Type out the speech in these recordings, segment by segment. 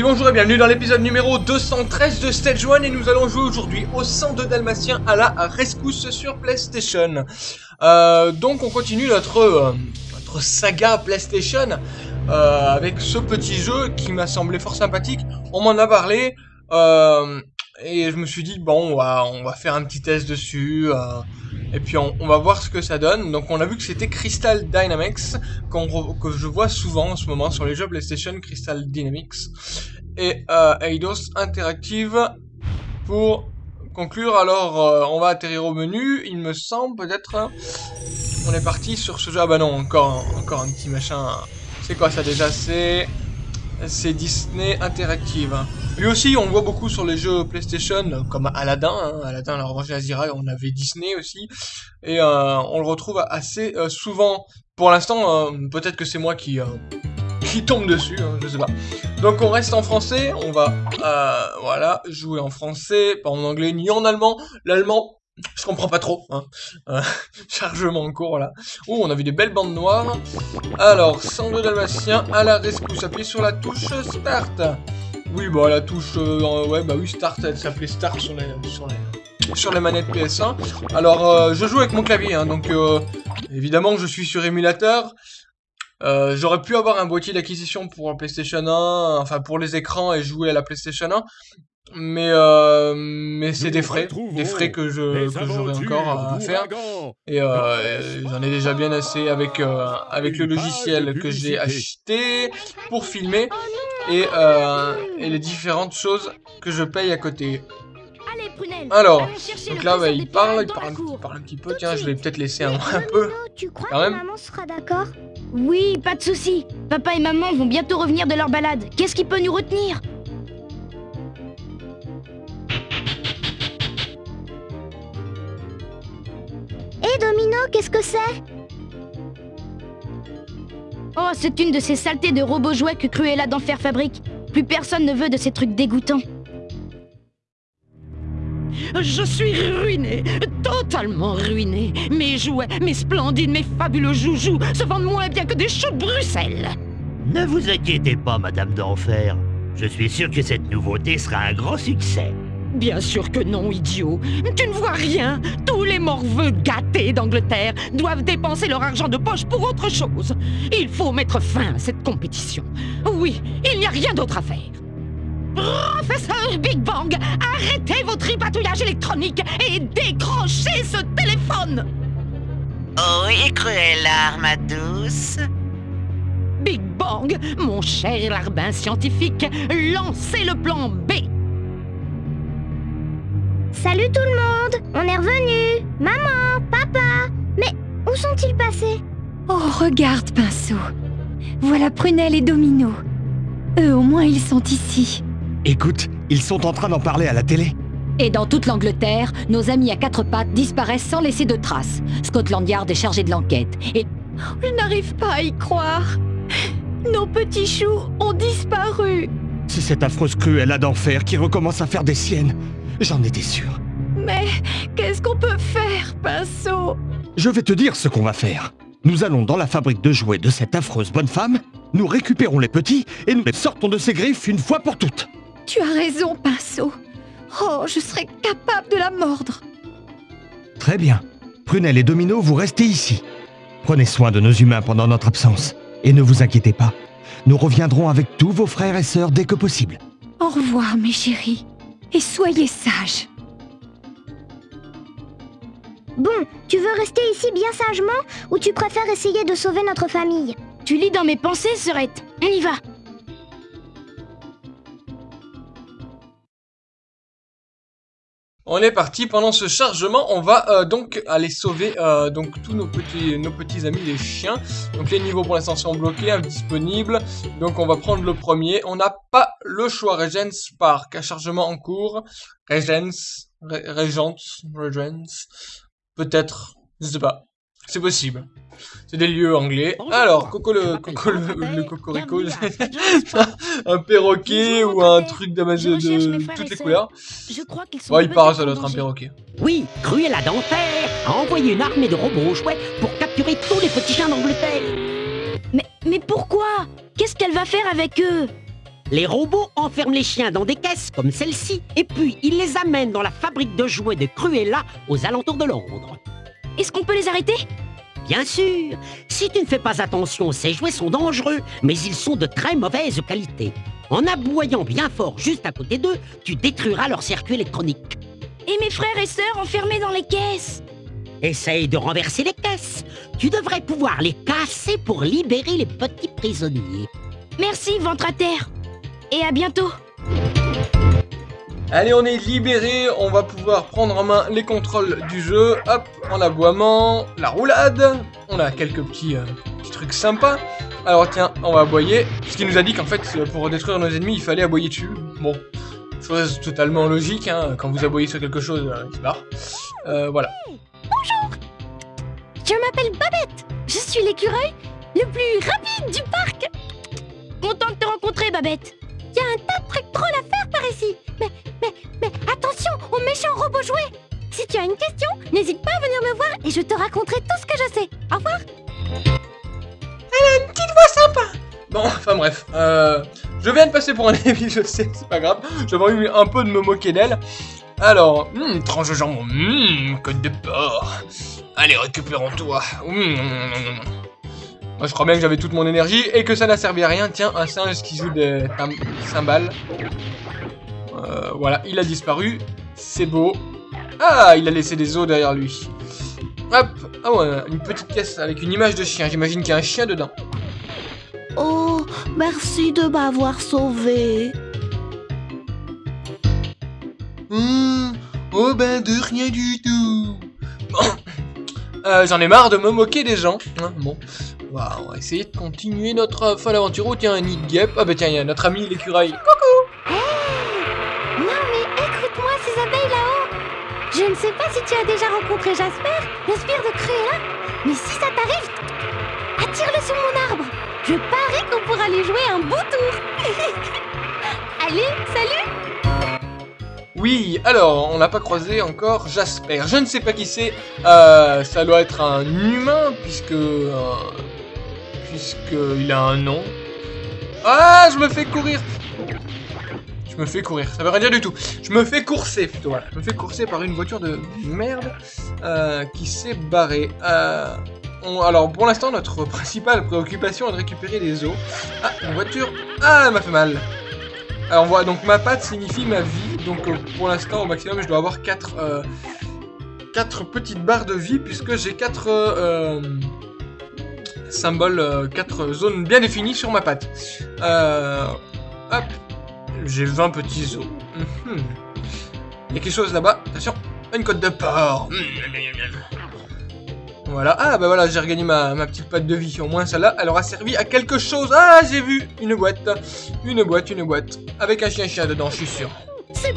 Bonjour et bienvenue dans l'épisode numéro 213 de Stage 1 et nous allons jouer aujourd'hui au 102 Dalmatien à la rescousse sur PlayStation. Euh, donc on continue notre, euh, notre saga PlayStation euh, avec ce petit jeu qui m'a semblé fort sympathique. On m'en a parlé euh, et je me suis dit bon on va, faire un petit test dessus. Euh, et puis on, on, va voir ce que ça donne. Donc on a vu que c'était Crystal Dynamics, que je vois souvent en ce moment sur les jeux PlayStation, Crystal Dynamics. Et euh, Eidos Interactive pour conclure. Alors euh, on va atterrir au menu, il me semble peut-être. On est parti sur ce jeu. Ah bah non, encore, encore un petit machin. C'est quoi ça déjà? C'est c'est Disney Interactive. Lui aussi, on voit beaucoup sur les jeux PlayStation, comme Aladdin, hein, Aladdin, la revanche d'Azira, on avait Disney aussi, et euh, on le retrouve assez euh, souvent. Pour l'instant, euh, peut-être que c'est moi qui, qui tombe dessus, hein, je sais pas. Donc on reste en français, on va, voilà, jouer en français, pas en anglais ni en allemand. L'allemand, je comprends pas trop, hein. Chargement en cours là. Oh, on a vu des belles bandes noires. Alors, 102 dalmatien à la rescousse. Appuyez sur la touche Start. Oui, bah la touche, euh, ouais, bah oui, Start, elle s'appelait Start sur les, sur les, sur les manettes PS1. Alors, euh, je joue avec mon clavier, hein, donc euh, évidemment, je suis sur émulateur. Euh, J'aurais pu avoir un boîtier d'acquisition pour PlayStation 1, enfin pour les écrans et jouer à la PlayStation 1, mais euh, mais c'est des frais, des frais que je que j'aurai encore à faire et euh, j'en ai déjà bien assez avec euh, avec le logiciel que j'ai acheté pour filmer et euh, et les différentes choses que je paye à côté. Alors, donc là, bah, il parle, il parle, il parle un petit peu. Tiens, je vais peut-être laisser un, un peu. Tu crois Quand que maman sera d'accord? Oui, pas de souci. Papa et maman vont bientôt revenir de leur balade. Qu'est-ce qui peut nous retenir? Hé Domino, qu'est-ce que c'est? Oh, c'est une de ces saletés de robots jouets que Cruella d'Enfer fabrique. Plus personne ne veut de ces trucs dégoûtants. Je suis ruiné, totalement ruiné. Mes jouets, mes splendides, mes fabuleux joujoux se vendent moins bien que des choux de Bruxelles. Ne vous inquiétez pas, Madame d'Enfer. Je suis sûr que cette nouveauté sera un grand succès. Bien sûr que non, idiot. Tu ne vois rien. Tous les morveux gâtés d'Angleterre doivent dépenser leur argent de poche pour autre chose. Il faut mettre fin à cette compétition. Oui, il n'y a rien d'autre à faire. Professeur Big Bang, arrêtez vos tripatouillages électroniques et décrochez ce téléphone Oui, Cruella, ma douce. Big Bang, mon cher larbin scientifique, lancez le plan B. Salut tout le monde On est revenus Maman, papa Mais où sont-ils passés? Oh, regarde, Pinceau. Voilà Prunelle et Domino. Eux, au moins, ils sont ici. Écoute, ils sont en train d'en parler à la télé. Et dans toute l'Angleterre, nos amis à quatre pattes disparaissent sans laisser de traces. Scotland Yard est chargé de l'enquête. Et je n'arrive pas à y croire. Nos petits choux ont disparu. C'est cette affreuse Cruella d'enfer qui recommence à faire des siennes. J'en étais sûr. Mais qu'est-ce qu'on peut faire, Pinceau? Je vais te dire ce qu'on va faire. Nous allons dans la fabrique de jouets de cette affreuse bonne femme, nous récupérons les petits et nous les sortons de ses griffes une fois pour toutes. Tu as raison, Pinceau. Oh, je serais capable de la mordre. Très bien. Prunelle et Domino, vous restez ici. Prenez soin de nos humains pendant notre absence. Et ne vous inquiétez pas, nous reviendrons avec tous vos frères et sœurs dès que possible. Au revoir, mes chéris. Et soyez sages. Bon, tu veux rester ici bien sagement ou tu préfères essayer de sauver notre famille? Tu lis dans mes pensées, Serette. On y va. On est parti. Pendant ce chargement, on va euh, donc aller sauver euh, donc tous nos petits nos petits amis les chiens. Donc les niveaux pour l'instant sont bloqués, indisponibles. Donc on va prendre le premier. On n'a pas le choix. Regents Park, un chargement en cours. Regents, Re- Regents, Regents. Peut-être, je sais pas. C'est possible. C'est des lieux anglais. Bonjour. Alors, Coco le, Coco le, cocorico, à un perroquet Bonjour, ou un truc mes de toutes les couleurs. Je crois qu'ils sont. Bon, il paraît, peut-être ça doit être un perroquet. Oui, Cruella d'Enfer a envoyé une armée de robots jouets pour capturer tous les petits chiens d'Angleterre. Mais, mais pourquoi? Qu'est-ce qu'elle va faire avec eux? Les robots enferment les chiens dans des caisses comme celle-ci, et puis ils les amènent dans la fabrique de jouets de Cruella aux alentours de Londres. Est-ce qu'on peut les arrêter? Bien sûr, si tu ne fais pas attention, ces jouets sont dangereux, mais ils sont de très mauvaise qualité. En aboyant bien fort juste à côté d'eux, tu détruiras leur circuit électronique. Et mes frères et sœurs enfermés dans les caisses? Essaye de renverser les caisses. Tu devrais pouvoir les casser pour libérer les petits prisonniers. Merci, ventre à terre Et à bientôt Allez, on est libéré, on va pouvoir prendre en main les contrôles du jeu. Hop, en aboiement, la roulade. On a quelques petits, euh, petits trucs sympas. Alors tiens, on va aboyer. Puisqu'il nous a dit qu'en fait, euh, pour détruire nos ennemis, il fallait aboyer dessus. Bon, chose totalement logique, hein. Quand vous aboyez sur quelque chose, euh, il se barre. Euh, voilà. Je m'appelle Babette. Je suis l'écureuil le plus rapide du parc. Content de te rencontrer, Babette y a un tas de trucs drôles à faire par ici. Mais, mais, mais attention aux méchants robots jouets. Si tu as une question, n'hésite pas à venir me voir et je te raconterai tout ce que je sais. Au revoir. Bon, enfin bref. Euh, je viens de passer pour un débile, je sais, c'est pas grave. J'avais eu un peu de me moquer d'elle. Alors, hum, tranche de jambon, hum, côte de porc. Allez, récupérons-toi. Hum, Moi, je crois bien que j'avais toute mon énergie et que ça n'a servi à rien. Tiens, un singe qui joue des cymbales. Euh, voilà, il a disparu. C'est beau. Ah, il a laissé des os derrière lui. Hop, ah ouais, une petite caisse avec une image de chien. J'imagine qu'il y a un chien dedans. Oh, merci de m'avoir sauvé. Hum, oh ben de rien du tout. Bon. Euh, J'en ai marre de me moquer des gens. hein, bon, on on va essayer de continuer notre euh, folle aventure. Oh tiens, nid. Ah bah tiens, il y a notre ami l'écureuil. Non mais écoute-moi ces abeilles là-haut. Je ne sais pas si tu as déjà rencontré Jasper, le sbire de Cruella, mais si ça t'arrive, attire-le sur mon arbre. Je parie qu'on pourra lui jouer un beau tour. Allez, salut Oui, alors, on n'a pas croisé encore Jasper. Je ne sais pas qui c'est. Euh, ça doit être un humain, puisque... Euh, puisque il a un nom. Ah, je me fais courir Je me fais courir, ça veut rien dire du tout. Je me fais courser, plutôt. Je me fais courser par une voiture de merde euh, qui s'est barrée. Euh, alors, pour l'instant, notre principale préoccupation est de récupérer des os. Ah, une voiture... Ah, elle m'a fait mal alors on voit donc ma patte signifie ma vie, donc euh, pour l'instant au maximum je dois avoir 4 quatre petites barres de vie puisque j'ai 4 symboles, 4 zones bien définies sur ma patte. Euh, hop, j'ai 20 petits os. Mhm. Il y a quelque chose là-bas, attention, une côte de porc. Mhm. Voilà, ah bah voilà, j'ai regagné ma, ma petite patte de vie. Au moins celle-là, elle aura servi à quelque chose. Ah, j'ai vu une boîte, une boîte, une boîte. Avec un chien-chien dedans, je suis sûr. C'est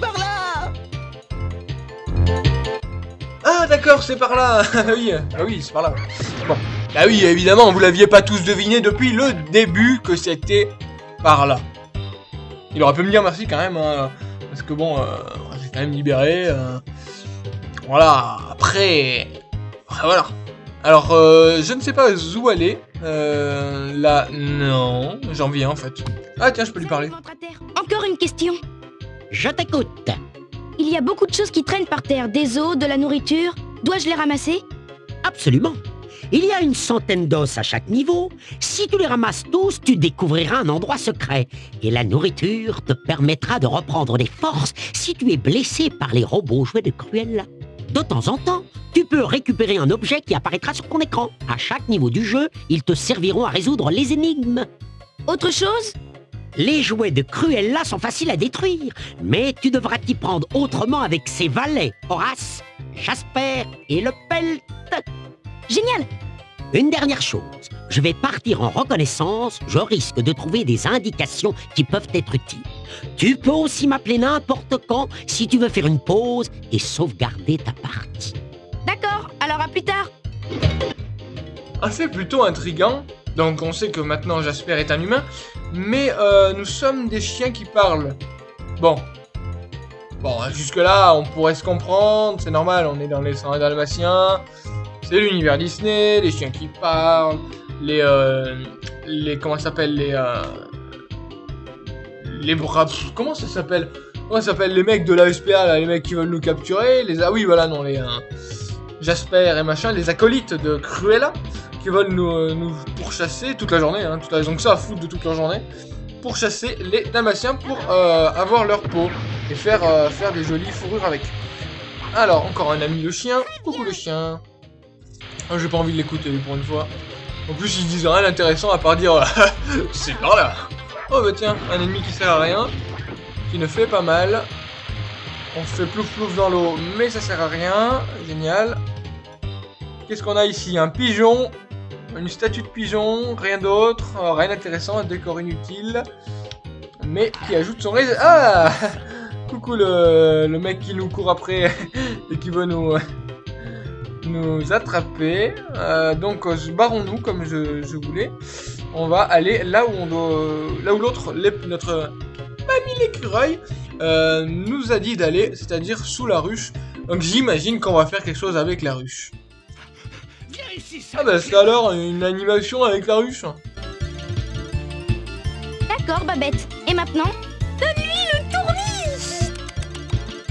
d'accord, c'est par là. Ah oui, ah oui, c'est par là. Bon, ah oui, évidemment, vous l'aviez pas tous deviné depuis le début que c'était par là. Il aurait pu me dire merci quand même, hein, parce que bon, euh, j'ai quand même libéré. euh, voilà. Après, voilà. Alors, euh, je ne sais pas où aller. Euh, là, non, j'en viens en fait. Ah tiens, je peux lui parler. Encore une question. Je t'écoute. Il y a beaucoup de choses qui traînent par terre, des os, de la nourriture. Dois-je les ramasser? Absolument. Il y a une centaine d'os à chaque niveau. Si tu les ramasses tous, tu découvriras un endroit secret. Et la nourriture te permettra de reprendre des forces si tu es blessé par les robots jouets de Cruella. De temps en temps, tu peux récupérer un objet qui apparaîtra sur ton écran. À chaque niveau du jeu, ils te serviront à résoudre les énigmes. Autre chose? Les jouets de Cruella sont faciles à détruire, mais tu devras t'y prendre autrement avec ses valets, Horace, Jasper et le Pelt. Génial Une dernière chose, je vais partir en reconnaissance, je risque de trouver des indications qui peuvent être utiles. Tu peux aussi m'appeler n'importe quand si tu veux faire une pause et sauvegarder ta partie. D'accord, alors à plus tard Ah, c'est plutôt intriguant. Donc on sait que maintenant Jasper est un humain, mais euh, nous sommes des chiens qui parlent. Bon. Bon, jusque là, on pourrait se comprendre, c'est normal, on est dans les 101 dalmatiens, c'est l'univers Disney, les chiens qui parlent, les... Euh, les comment ça s'appelle Les... Euh, les comment ça s'appelle? Comment ça s'appelle? Les mecs de la SPA, les mecs qui veulent nous capturer les Ah oui, voilà, non, les... Jasper et machin, les acolytes de Cruella, qui veulent nous, euh, nous pourchasser toute la journée, hein, toute la... ils ont que ça à foutre de toute la journée, pour chasser les Dalmatiens pour euh, avoir leur peau et faire, euh, faire des jolies fourrures avec. Alors, encore un ami le chien. Coucou le chien. Oh, J'ai pas envie de l'écouter pour une fois. En plus, ils disent rien d'intéressant à part dire c'est par là. Oh bah tiens, un ennemi qui sert à rien, qui ne fait pas mal. On fait plouf plouf dans l'eau, mais ça sert à rien. Génial. Qu'est-ce qu'on a ici? Un pigeon, une statue de pigeon, rien d'autre, euh, rien d'intéressant, un décor inutile. Mais qui ajoute son réseau. Ah Coucou le, mec qui nous court après et qui veut nous, nous attraper. Euh, donc euh, barrons-nous comme je, voulais. On va aller là où on doit, l'autre, notre mamie l'écureuil nous a dit d'aller, c'est-à-dire sous la ruche. Donc j'imagine qu'on va faire quelque chose avec la ruche. Ah bah c'est alors une animation avec la ruche. D'accord, Babette. Et maintenant Donne-lui le tournis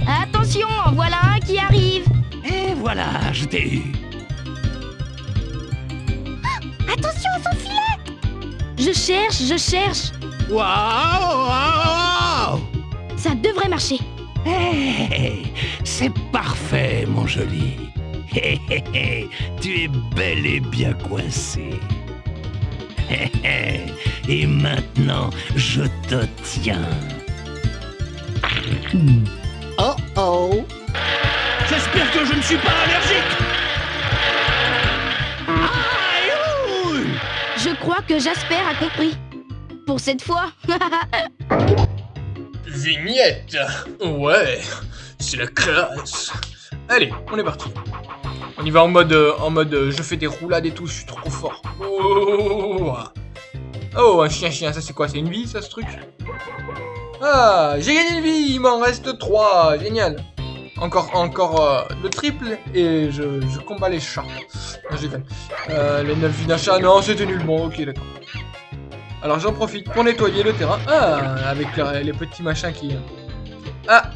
Attention, en voilà un qui arrive Et voilà, je t'ai eu. Attention à son filet Je cherche, je cherche Waouh, waouh Ça devrait marcher Hey, c'est parfait, mon joli. Hé, hé, hé, tu es bel et bien coincé. Hé, hé, et maintenant, je te tiens. Oh oh J'espère que je ne suis pas allergique. Aïe, ouh. Je crois que Jasper a compris. Pour cette fois Vignette Ouais, c'est la classe Allez, on est parti. On y va en mode, euh, en mode euh, je fais des roulades et tout, je suis trop fort. Oh, oh un chien-chien, ça c'est quoi C'est une vie ça ce truc? Ah, j'ai gagné une vie, il m'en reste 3, génial. Encore, encore euh, le triple et je, je combats les chats. Non, je les 9 vies d'un chat, non c'était nul, bon ok d'accord. Alors j'en profite pour nettoyer le terrain. Ah, avec les, les petits machins qui... Ah,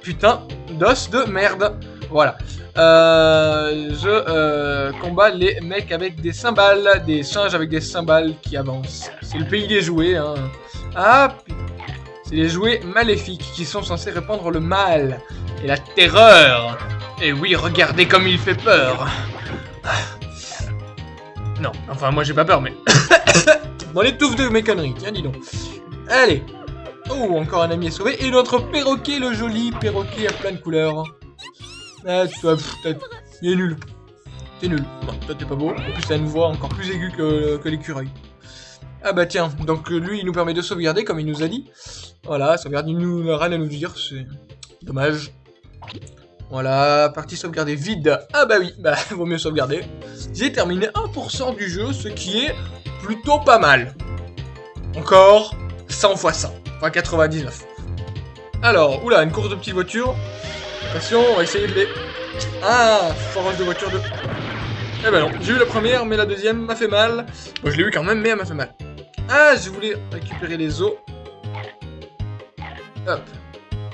putain, d'os de merde. Voilà. Euh, je euh, combats les mecs avec des cymbales, des singes avec des cymbales qui avancent. C'est le pays des jouets. Hein. Ah, c'est les jouets maléfiques qui sont censés répandre le mal et la terreur. Et oui, regardez comme il fait peur. Non, enfin moi j'ai pas peur, mais... Dans les touffes de mes conneries, tiens, dis donc. Allez. Oh, encore un ami est sauvé. Et notre perroquet, le joli perroquet à plein de couleurs. Ah, t'as- il est nul. T'es nul. Non, toi t'es pas beau. En plus, t'as une voix encore plus aiguë que, l'écureuil. Ah bah tiens, donc euh, lui, il nous permet de sauvegarder, comme il nous a dit. Voilà, sauvegarde, il n'a rien à nous dire, c'est dommage. Voilà, partie sauvegardée vide. Ah bah oui, bah vaut mieux sauvegarder. J'ai terminé 1% du jeu, ce qui est plutôt pas mal. Encore 100 fois 100, enfin 99. Alors, oula, une course de petites voitures. Attention, on va essayer de les... Ah, forage de voiture de... Eh ben non, j'ai eu la première, mais la deuxième m'a fait mal. Bon, je l'ai eu quand même, mais elle m'a fait mal. Ah, je voulais récupérer les os. Hop.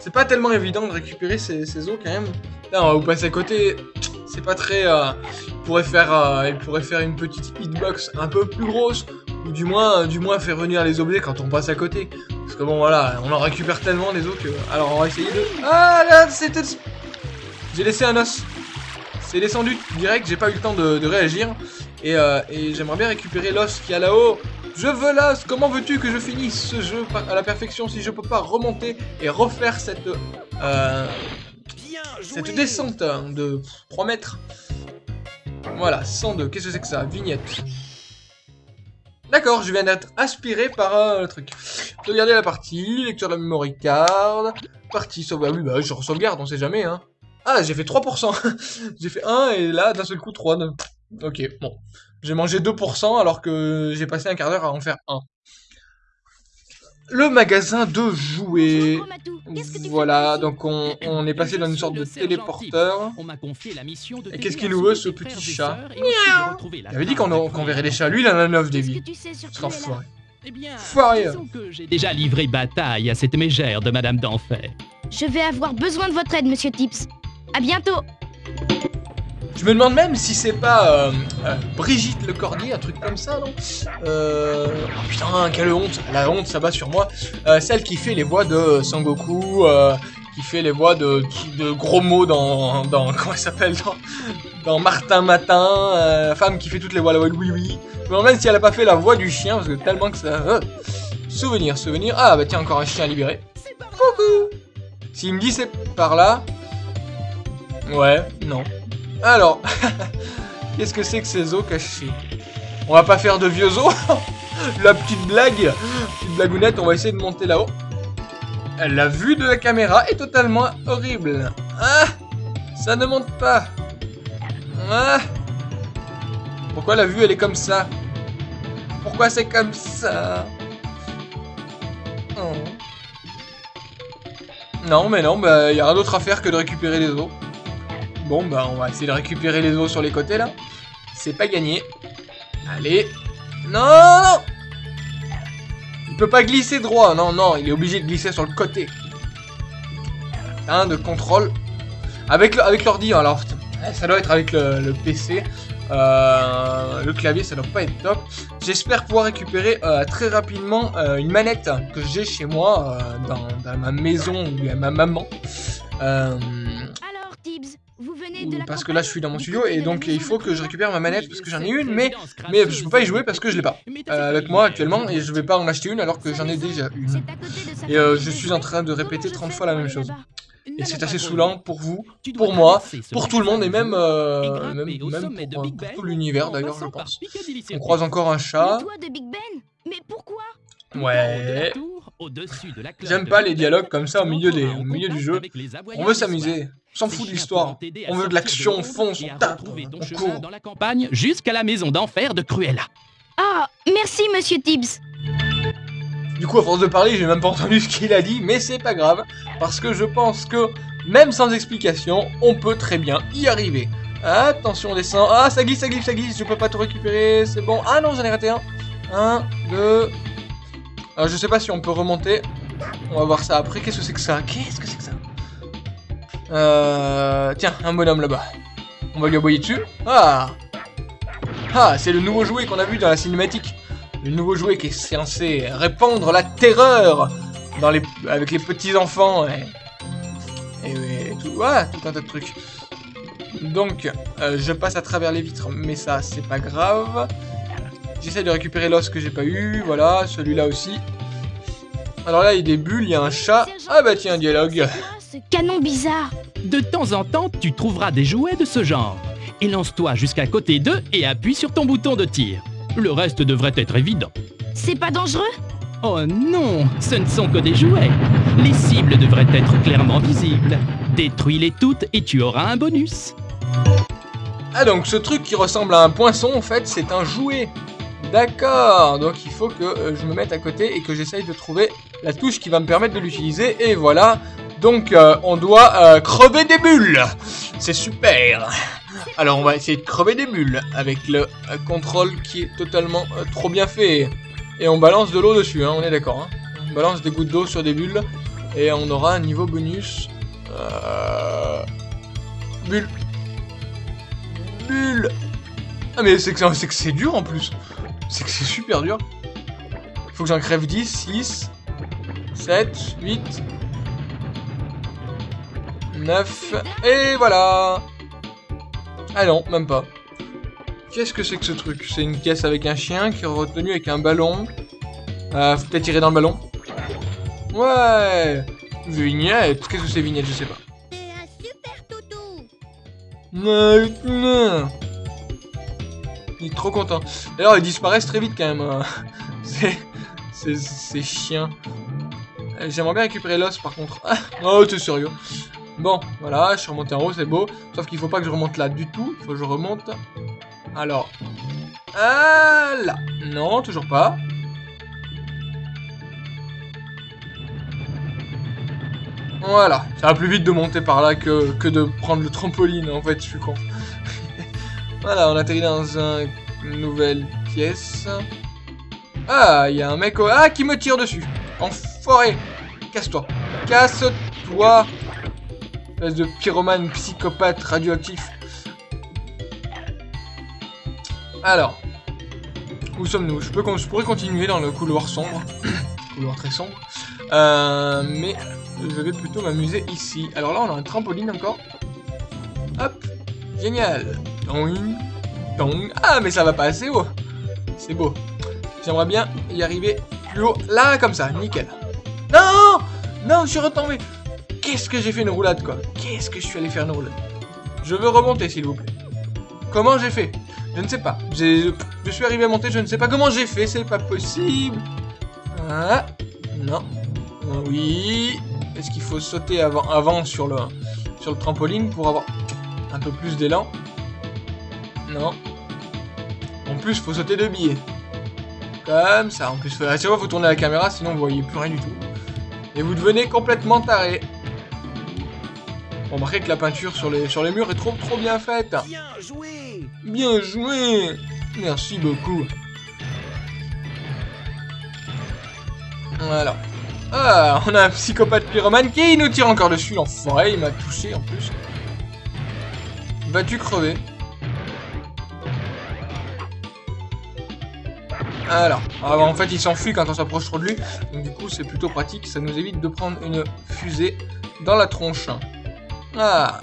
C'est pas tellement évident de récupérer ces, os quand même. Là, on va vous passer à côté. C'est pas très... euh, il pourrait faire, euh, il pourrait faire une petite hitbox un peu plus grosse. Ou du moins, du moins faire venir les objets quand on passe à côté. Parce que bon, voilà, on en récupère tellement des os que... Alors, on va essayer de... Ah, là, c'était... J'ai laissé un os. C'est descendu direct, j'ai pas eu le temps de, réagir. Et, euh, et j'aimerais bien récupérer l'os qui est là-haut. Je veux l'os Comment veux-tu que je finisse ce jeu à la perfection si je peux pas remonter et refaire cette... Euh, cette descente de 3 mètres? Voilà, 102. Qu'est-ce que c'est que ça? Vignette. D'accord, je viens d'être aspiré par un truc. Sauvegarder la partie, lecture de la memory card, partie sauvegarde. Oui, bah je sauvegarde, on sait jamais, hein. Ah, j'ai fait 3%. j'ai fait 1 et là, d'un seul coup, 3. donc- Ok, bon. J'ai mangé 2% alors que j'ai passé un quart d'heure à en faire 1. Le magasin de jouets. Voilà, par ici donc on, on est passé dans une sorte de téléporteur. On m'a confié la mission de Et qu'est-ce qu'il nous veut, ce petit chat Il avait dit qu'on verrait des chats. Lui, il en a 9 des vies. que tu sais sur Ce Cruella enfoiré. Eh bien, Foiré. disons que j'ai déjà livré bataille à cette mégère de Madame d'Enfer. Je vais avoir besoin de votre aide, monsieur Tips. À bientôt. Je me demande même si c'est pas euh, euh, Brigitte un truc comme ça, non? Euh... Oh putain, quelle honte La honte, ça bat sur moi. Euh, celle qui fait les voix de Sangoku, euh, qui fait les voix de, gros mots dans... dans comment elle s'appelle dans, Martin Matin, femme qui fait toutes les voix, de oui oui. Je me demande même si elle a pas fait la voix du chien, parce que tellement que ça... Souvenir, souvenir. Ah bah tiens, encore un chien à libérer. Coucou S'il me dit c'est par là... Ouais, non. Alors, qu'est-ce que c'est que ces os cachés? On va pas faire de vieux os La petite blague, petite blagounette, on va essayer de monter là-haut. La vue de la caméra est totalement horrible. Ah Ça ne monte pas. Ah Pourquoi la vue elle est comme ça? Pourquoi c'est comme ça? Oh. Non mais non, bah y a rien d'autre à faire que de récupérer les os. Bon, bah, on va essayer de récupérer les os sur les côtés, là. C'est pas gagné. Allez. Non, Il peut pas glisser droit. Non, non, il est obligé de glisser sur le côté. Un de contrôle. Avec l'ordi, hein, alors, ça doit être avec le, PC. Euh, le clavier, ça doit pas être top. J'espère pouvoir récupérer euh, très rapidement euh, une manette que j'ai chez moi, dans, ma maison ou à ma maman. Parce que là je suis dans mon studio et donc il faut que je récupère ma manette parce que j'en ai une mais mais je peux pas y jouer parce que je l'ai pas euh, avec moi actuellement et je vais pas en acheter une alors que j'en ai déjà une. Et euh, je suis en train de répéter 30 fois la même chose. Et c'est assez saoulant pour vous, pour moi, pour tout le monde et même, euh, même, même pour, euh, pour tout l'univers d'ailleurs je pense. On croise encore un chat. Ben? Mais pourquoi? Ouais. J'aime pas les dialogues comme ça au milieu, des, au milieu du jeu. On veut s'amuser. On s'en fout de l'histoire. On veut de l'action, on fonce, on tape, on court. dans la campagne jusqu'à la maison d'enfer de Cruella. Ah, merci, monsieur Tibbs. Du coup, à force de parler, j'ai même pas entendu ce qu'il a dit, mais c'est pas grave, parce que je pense que, même sans explication, on peut très bien y arriver. Attention, on descend. Ah, ça glisse, ça glisse, ça glisse, je peux pas tout récupérer, c'est bon. Ah non, j'en ai raté un. Un, deux... Alors, je sais pas si on peut remonter. On va voir ça après. Qu'est-ce que c'est que ça? Qu'est-ce que c'est que ça? Euh... Tiens, un bonhomme là-bas. On va lui aboyer dessus. Ah Ah, c'est le nouveau jouet qu'on a vu dans la cinématique. Le nouveau jouet qui est censé répandre la terreur avec les petits enfants et, et, et tout, tout un tas de trucs. Donc, euh, je passe à travers les vitres, mais ça, c'est pas grave. J'essaie de récupérer l'os que j'ai pas eu, voilà, celui-là aussi. Alors là, il y a des bulles, il y a un chat. Ah bah tiens, dialogue. Ce canon bizarre. De temps en temps, tu trouveras des jouets de ce genre. Et lance-toi jusqu'à côté d'eux et appuie sur ton bouton de tir. Le reste devrait être évident. C'est pas dangereux? Oh non, ce ne sont que des jouets. Les cibles devraient être clairement visibles. Détruis-les toutes et tu auras un bonus. Ah donc ce truc qui ressemble à un poinçon en fait c'est un jouet. D'accord, donc il faut que euh, je me mette à côté et que j'essaye de trouver la touche qui va me permettre de l'utiliser et voilà. Donc euh, on doit euh, crever des bulles. C'est super. Alors on va essayer de crever des bulles avec le euh, contrôle qui est totalement trop bien fait. Et on balance de l'eau dessus, hein, on est d'accord. hein. On balance des gouttes d'eau sur des bulles et on aura un niveau bonus. Bulle. Bulle. Ah mais c'est que c'est que c'est dur en plus. C'est que c'est super dur. Faut que j'en crève 10, 6, 7, 8, 9, et voilà Ah non, même pas. Qu'est-ce que c'est que ce truc? C'est une caisse avec un chien qui est retenu avec un ballon. Euh, faut peut-être tirer dans le ballon. Ouais Vignette Qu'est-ce que c'est vignette? Je sais pas. Il est trop content. D'ailleurs, ils disparaissent très vite quand même. hein. C'est chiant. Euh, J'aimerais bien récupérer l'os par contre. Ah, oh, t'es sérieux. Bon, voilà, je suis remonté en haut, c'est beau. Sauf qu'il faut pas que je remonte là du tout. Il faut que je remonte. Alors... Ah là Non, toujours pas. Voilà, ça va plus vite de monter par là que, de prendre le trampoline, en fait, je suis con. voilà, on atterrit dans un- une nouvelle pièce. Ah, il y a un mec au... Ah, qui me tire dessus. Enfoiré. Casse-toi. Casse-toi. De pyromane psychopathe radioactif. Alors. Où sommes-nous? Je, je pourrais continuer dans le couloir sombre. couloir très sombre. Euh, mais je vais plutôt m'amuser ici. Alors là, on a un trampoline encore. Hop. Génial. Ah, mais ça va pas assez haut. C'est beau. J'aimerais bien y arriver plus haut. Là, comme ça. Nickel. Non Non, je suis retombé. Qu'est-ce que j'ai fait une roulade, quoi Qu'est-ce que je suis allé faire une roulade Je veux remonter, s'il vous plaît. Comment j'ai fait Je ne sais pas. Je suis arrivé à monter, je ne sais pas comment j'ai fait. C'est pas possible. Ah, non. Oui. Est-ce qu'il faut sauter avant, avant sur, le, sur le trampoline pour avoir un peu plus d'élan Non. En plus, faut sauter de billets. Comme ça. En plus, à chaque faut tourner la caméra, sinon vous voyez plus rien du tout. Et vous devenez complètement taré. Remarquez que la peinture sur les, murs est trop trop bien faite. Bien joué Bien joué Merci beaucoup. Voilà. Ah, on a un psychopathe pyromane qui nous tire encore dessus, l'enfoiré, il m'a touché en plus. Vas-tu crever? Alors, ah, en fait il s'enfuit quand on s'approche trop de lui, donc du coup c'est plutôt pratique, ça nous évite de prendre une fusée dans la tronche. Ah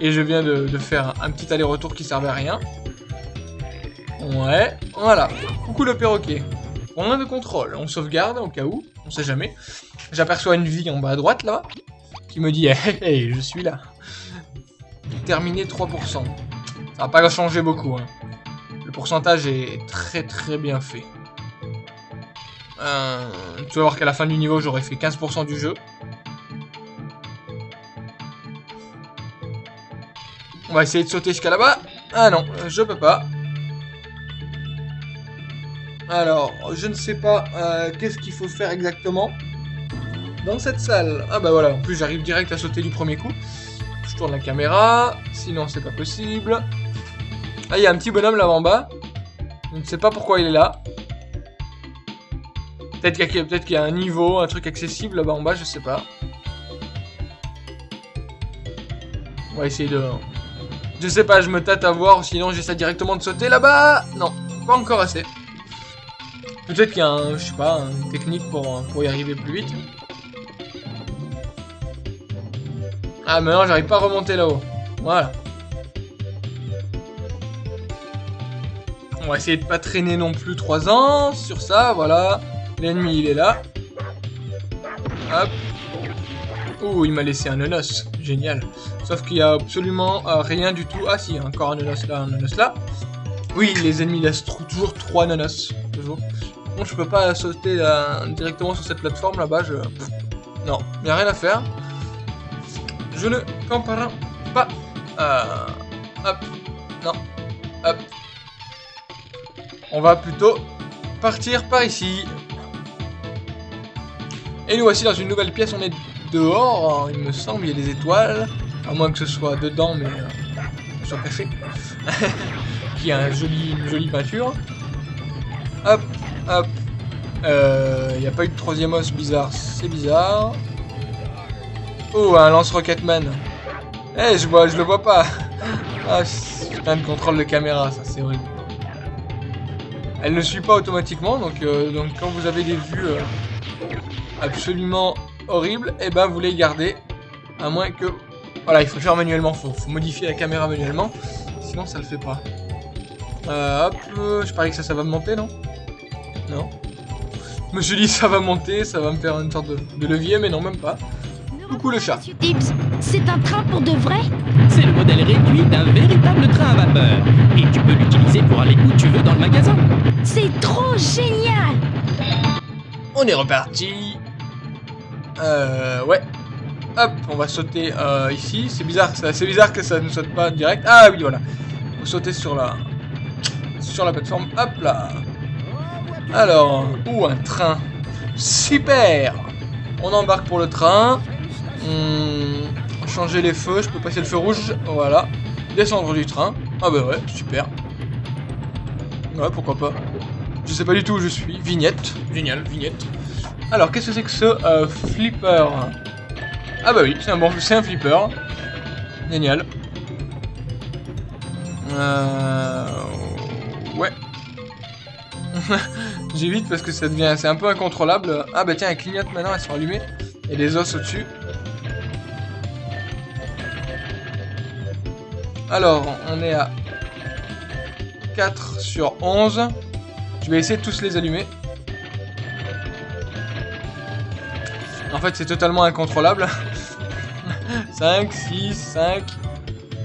Et je viens de, faire un petit aller-retour qui servait à rien. Ouais, voilà. Coucou le perroquet. On a de contrôle, on sauvegarde au cas où, on sait jamais. J'aperçois une vie en bas à droite là, qui me dit hey, je suis là. Terminé 3%. Ça va pas changer beaucoup. Hein. Le pourcentage est très très bien fait. Euh, tu vas voir qu'à la fin du niveau, j'aurais fait 15% du jeu. On va essayer de sauter jusqu'à là-bas. Ah non, je peux pas. Alors, je ne sais pas euh, qu'est-ce qu'il faut faire exactement dans cette salle. Ah bah voilà, en plus j'arrive direct à sauter du premier coup. Je tourne la caméra, sinon c'est pas possible. Ah, il y a un petit bonhomme là en bas. Je ne sais pas pourquoi il est là. Peut-être qu'il y, a un niveau, un truc accessible là-bas en bas, je sais pas. On va essayer de... Je sais pas, je me tâte à voir, sinon j'essaie directement de sauter là-bas. Non, pas encore assez. Peut-être qu'il y a un, je sais pas, une technique pour, pour y arriver plus vite. Ah, maintenant j'arrive pas à remonter là-haut. Voilà. On va essayer de pas traîner non plus 3 ans sur ça, voilà. L'ennemi il est là. Hop. Oh, il m'a laissé un nonos. Génial. Sauf qu'il y a absolument euh, rien du tout. Ah si, encore un nonos là, un nonos là. Oui, les ennemis laissent toujours 3 nonos. Toujours. Bon, je peux pas sauter euh, directement sur cette plateforme là-bas. Je... Non, il n'y a rien à faire. Je ne comprends pas. Euh, hop. Non. Hop. On va plutôt partir par ici. Et nous voici dans une nouvelle pièce. On est dehors, il me semble. Il y a des étoiles. À moins que ce soit dedans, mais euh, soit caché. Qui a un joli, une jolie peinture. Hop, hop. Euh, il n'y a pas eu de troisième os bizarre. C'est bizarre. Oh, un lance-rocketman. Eh, je vois, je le vois pas. Ah, putain de contrôle de caméra, ça c'est horrible. Elle ne suit pas automatiquement, donc, euh, donc quand vous avez des vues euh, absolument horribles, et eh ben vous les gardez. À moins que... Voilà, il faut le faire manuellement, faut, faut modifier la caméra manuellement, sinon ça le fait pas. Euh, hop, je parie que ça, ça va monter, non? Non. Je me suis dit ça va monter, ça va me faire une sorte de, de levier, mais non, même pas. Coucou le chat. C'est un train pour de vrai? C'est le modèle réduit d'un véritable train à vapeur. Et tu peux l'utiliser pour aller où tu veux dans le magasin. C'est trop génial On est reparti. Euh, ouais. Hop, on va sauter euh, ici. C'est bizarre, c'est bizarre que ça ne saute pas direct. Ah oui, voilà. Faut sauter sur la, sur la plateforme. Hop là. Alors, ou un train? Super. On embarque pour le train. Hmm, changer les feux, je peux passer le feu rouge, voilà. Descendre du train. Ah bah ouais, super. Ouais, pourquoi pas. Je sais pas du tout où je suis. Vignette. Génial, vignette. Alors, qu'est-ce que c'est que ce euh, flipper? Ah bah oui, c'est un, bon, un flipper. Génial. Euh... Ouais. J'évite parce que ça devient... C'est un peu incontrôlable. Ah bah tiens, elle clignote maintenant, elles sont allumées. Et des os au-dessus. Alors, on est à 4 sur 11. Je vais essayer de tous les allumer. En fait, c'est totalement incontrôlable. 5, 6, 5.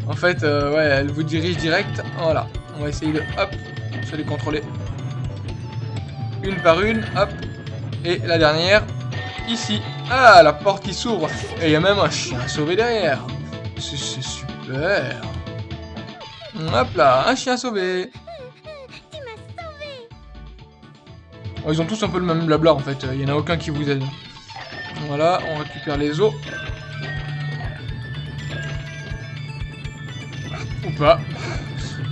En fait, euh, ouais, elle vous dirige direct. Voilà. On va essayer de, hop, se les contrôler. Une par une, hop. Et la dernière, ici. Ah, la porte qui s'ouvre. Et il y a même un chien sauvé derrière. C'est super. Hop là, un chien sauvé. Oh, ils ont tous un peu le même blabla en fait. Il n'y en a aucun qui vous aide. Voilà, on récupère les os. Ou pas.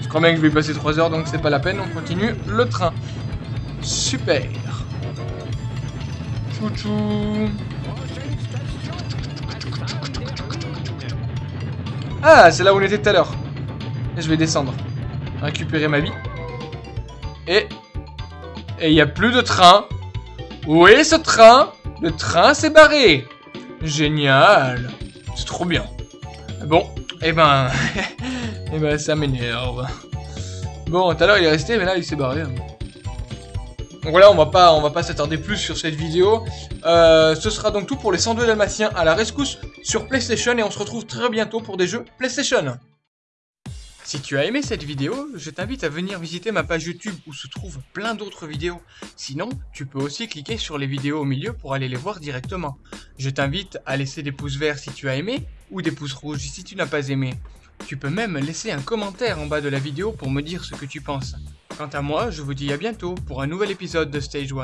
Je crois bien que je vais passer 3 heures, donc c'est pas la peine. On continue le train. Super. Chouchou. Ah, c'est là où on était tout à l'heure. Je vais descendre. Récupérer ma vie. Et... Et il n'y a plus de train. Où est ce train? Le train s'est barré. Génial. C'est trop bien. Bon, eh ben... eh ben ça m'énerve. Bon, tout à l'heure il est resté, mais là il s'est barré. Donc voilà, on va pas, pas s'attarder plus sur cette vidéo. Euh, ce sera donc tout pour les 102 Dalmatiens à la rescousse sur PlayStation et on se retrouve très bientôt pour des jeux PlayStation. Si tu as aimé cette vidéo, je t'invite à venir visiter ma page YouTube où se trouvent plein d'autres vidéos. Sinon, tu peux aussi cliquer sur les vidéos au milieu pour aller les voir directement. Je t'invite à laisser des pouces verts si tu as aimé ou des pouces rouges si tu n'as pas aimé. Tu peux même laisser un commentaire en bas de la vidéo pour me dire ce que tu penses. Quant à moi, je vous dis à bientôt pour un nouvel épisode de Stage 1.